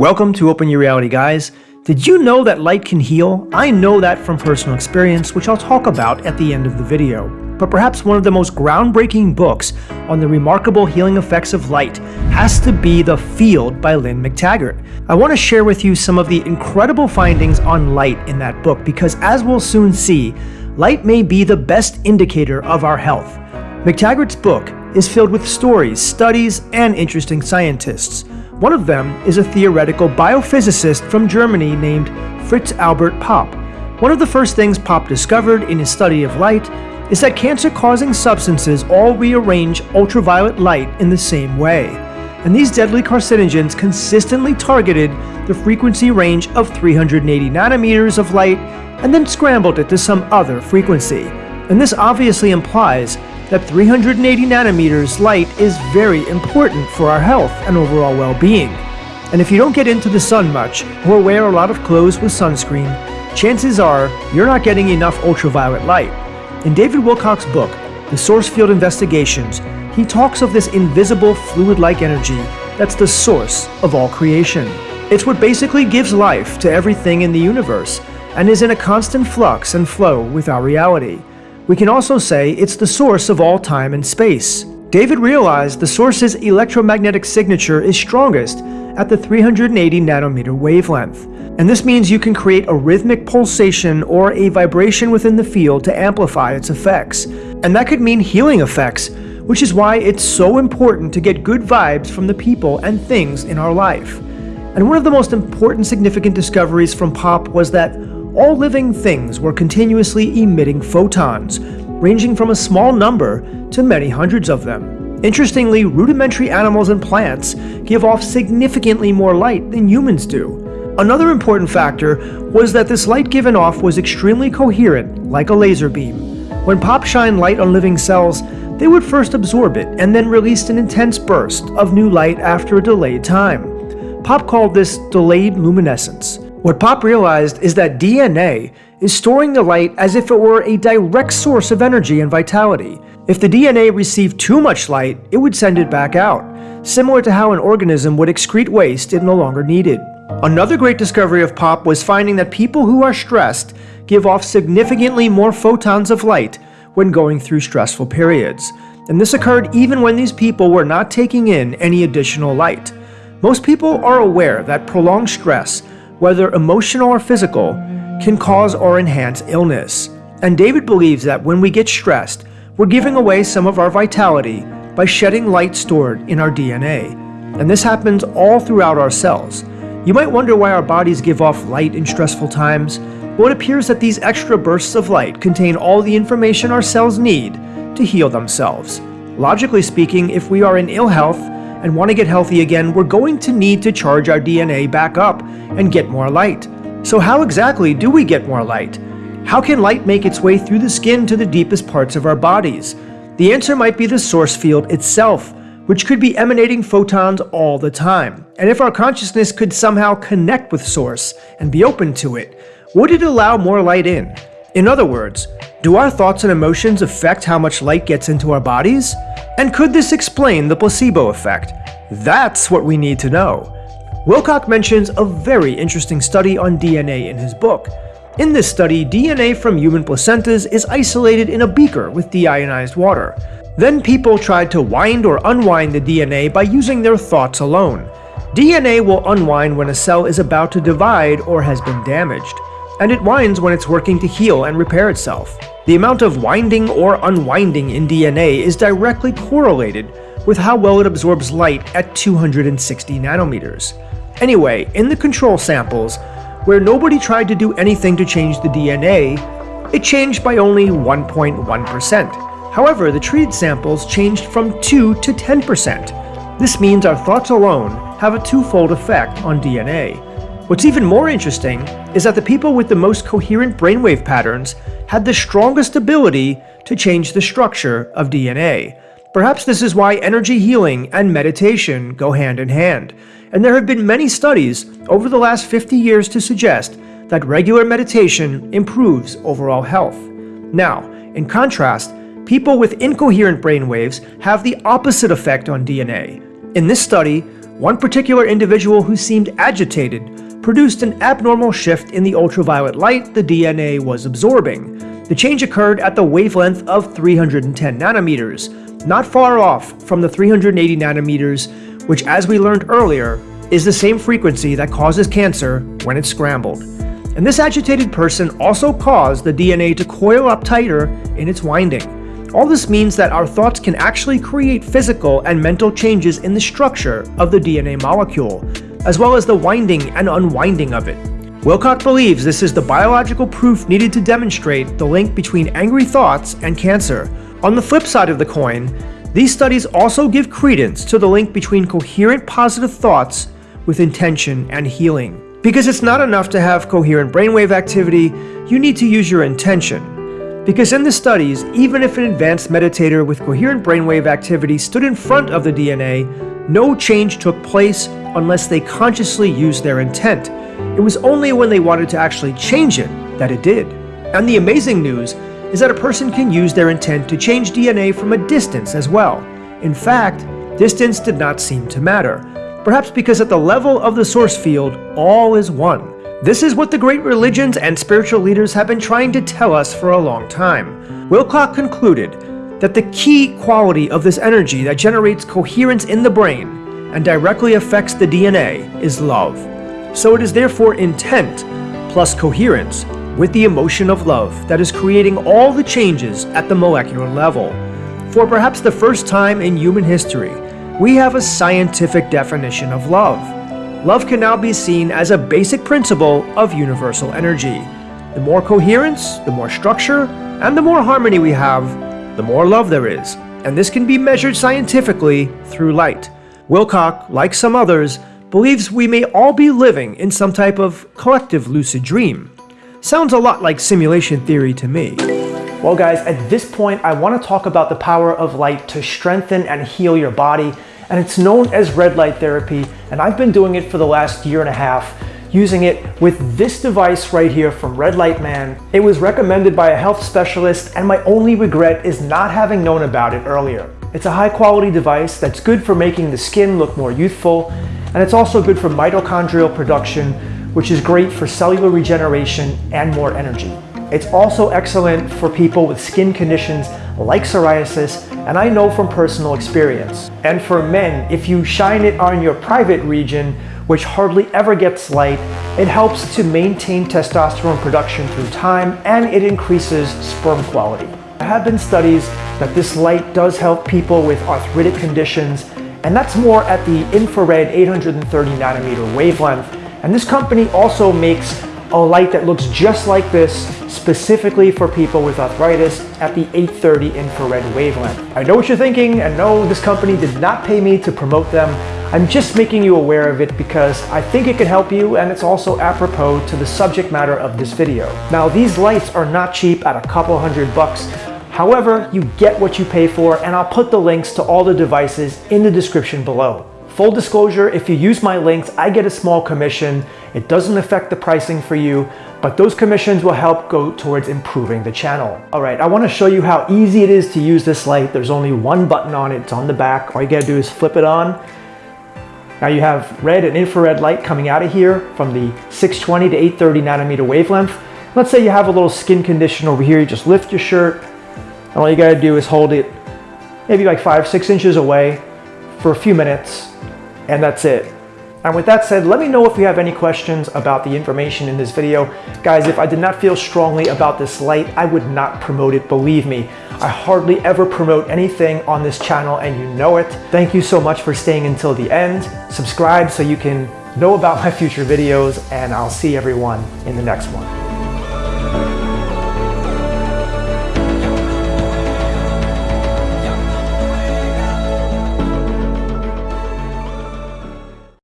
Welcome to Open Your Reality, guys. Did you know that light can heal? I know that from personal experience, which I'll talk about at the end of the video. But perhaps one of the most groundbreaking books on the remarkable healing effects of light has to be The Field by Lynne McTaggart. I want to share with you some of the incredible findings on light in that book because as we'll soon see, light may be the best indicator of our health. McTaggart's book is filled with stories, studies, and interesting scientists. One of them is a theoretical biophysicist from Germany named Fritz Albert Popp. One of the first things Popp discovered in his study of light is that cancer-causing substances all rearrange ultraviolet light in the same way. And these deadly carcinogens consistently targeted the frequency range of 380 nanometers of light and then scrambled it to some other frequency. And this obviously implies that 380 nanometers light is very important for our health and overall well-being. And if you don't get into the sun much, or wear a lot of clothes with sunscreen, chances are you're not getting enough ultraviolet light. In David Wilcock's book, The Source Field Investigations, he talks of this invisible fluid-like energy that's the source of all creation. It's what basically gives life to everything in the universe, and is in a constant flux and flow with our reality. We can also say it's the source of all time and space. David realized the source's electromagnetic signature is strongest at the 380 nanometer wavelength. And this means you can create a rhythmic pulsation or a vibration within the field to amplify its effects. And that could mean healing effects, which is why it's so important to get good vibes from the people and things in our life. And one of the most important significant discoveries from Popp was that all living things were continuously emitting photons, ranging from a small number to many hundreds of them. Interestingly, rudimentary animals and plants give off significantly more light than humans do. Another important factor was that this light given off was extremely coherent, like a laser beam. When Popp shined light on living cells, they would first absorb it and then release an intense burst of new light after a delayed time. Popp called this delayed luminescence. What Popp realized is that DNA is storing the light as if it were a direct source of energy and vitality. If the DNA received too much light, it would send it back out, similar to how an organism would excrete waste it no longer needed. Another great discovery of Popp was finding that people who are stressed give off significantly more photons of light when going through stressful periods. And this occurred even when these people were not taking in any additional light. Most people are aware that prolonged stress whether emotional or physical, can cause or enhance illness. And David believes that when we get stressed, we're giving away some of our vitality by shedding light stored in our DNA. And this happens all throughout our cells. You might wonder why our bodies give off light in stressful times. Well, it appears that these extra bursts of light contain all the information our cells need to heal themselves. Logically speaking, if we are in ill health, and want to get healthy again, we're going to need to charge our DNA back up and get more light. So how exactly do we get more light? How can light make its way through the skin to the deepest parts of our bodies? The answer might be the source field itself, which could be emanating photons all the time. And if our consciousness could somehow connect with source and be open to it, would it allow more light in? In other words, do our thoughts and emotions affect how much light gets into our bodies? And could this explain the placebo effect? That's what we need to know. Wilcock mentions a very interesting study on DNA in his book. In this study, DNA from human placentas is isolated in a beaker with deionized water. Then people tried to wind or unwind the DNA by using their thoughts alone. DNA will unwind when a cell is about to divide or has been damaged, and it winds when it's working to heal and repair itself. The amount of winding or unwinding in DNA is directly correlated with how well it absorbs light at 260 nanometers. Anyway, in the control samples, where nobody tried to do anything to change the DNA, it changed by only 1.1%. However, the treated samples changed from 2 to 10%. This means our thoughts alone have a twofold effect on DNA. What's even more interesting is that the people with the most coherent brainwave patterns had the strongest ability to change the structure of DNA. Perhaps this is why energy healing and meditation go hand in hand, and there have been many studies over the last 50 years to suggest that regular meditation improves overall health. Now, in contrast, people with incoherent brainwaves have the opposite effect on DNA. In this study, One particular individual who seemed agitated produced an abnormal shift in the ultraviolet light the DNA was absorbing. The change occurred at the wavelength of 310 nanometers, not far off from the 380 nanometers, which as we learned earlier, is the same frequency that causes cancer when it's scrambled. And this agitated person also caused the DNA to coil up tighter in its winding. All this means that our thoughts can actually create physical and mental changes in the structure of the DNA molecule, as well as the winding and unwinding of it. Wilcock believes this is the biological proof needed to demonstrate the link between angry thoughts and cancer. On the flip side of the coin, these studies also give credence to the link between coherent positive thoughts with intention and healing. Because it's not enough to have coherent brainwave activity, you need to use your intention. Because in the studies, even if an advanced meditator with coherent brainwave activity stood in front of the DNA, no change took place unless they consciously used their intent. It was only when they wanted to actually change it that it did. And the amazing news is that a person can use their intent to change DNA from a distance as well. In fact, distance did not seem to matter, perhaps because at the level of the source field, all is one. This is what the great religions and spiritual leaders have been trying to tell us for a long time. Wilcock concluded that the key quality of this energy that generates coherence in the brain and directly affects the DNA is love. So it is therefore intent plus coherence with the emotion of love that is creating all the changes at the molecular level. For perhaps the first time in human history, we have a scientific definition of love love can now be seen as a basic principle of universal energy. The more coherence, the more structure, and the more harmony we have, the more love there is. And this can be measured scientifically through light. Wilcock, like some others, believes we may all be living in some type of collective lucid dream. Sounds a lot like simulation theory to me. Well guys, at this point I want to talk about the power of light to strengthen and heal your body and it's known as red light therapy. And I've been doing it for the last year and a half using it with this device right here from Red Light Man. It was recommended by a health specialist and my only regret is not having known about it earlier. It's a high quality device that's good for making the skin look more youthful and it's also good for mitochondrial production which is great for cellular regeneration and more energy. It's also excellent for people with skin conditions like psoriasis and I know from personal experience. And for men, if you shine it on your private region, which hardly ever gets light, it helps to maintain testosterone production through time and it increases sperm quality. There have been studies that this light does help people with arthritic conditions and that's more at the infrared 830 nanometer wavelength. And this company also makes a light that looks just like this specifically for people with arthritis at the 830 infrared wavelength. I know what you're thinking and no, this company did not pay me to promote them. I'm just making you aware of it because I think it can help you and it's also apropos to the subject matter of this video. Now these lights are not cheap at a couple hundred bucks. However, you get what you pay for and I'll put the links to all the devices in the description below. Full disclosure, if you use my links, I get a small commission. It doesn't affect the pricing for you, but those commissions will help go towards improving the channel. All right, I wanna show you how easy it is to use this light. There's only one button on it, it's on the back. All you gotta do is flip it on. Now you have red and infrared light coming out of here from the 620 to 830 nanometer wavelength. Let's say you have a little skin condition over here, you just lift your shirt, and all you gotta do is hold it maybe like five, six inches away for a few minutes, and that's it. And with that said, let me know if you have any questions about the information in this video. Guys, if I did not feel strongly about this light, I would not promote it, believe me. I hardly ever promote anything on this channel and you know it. Thank you so much for staying until the end. Subscribe so you can know about my future videos and I'll see everyone in the next one.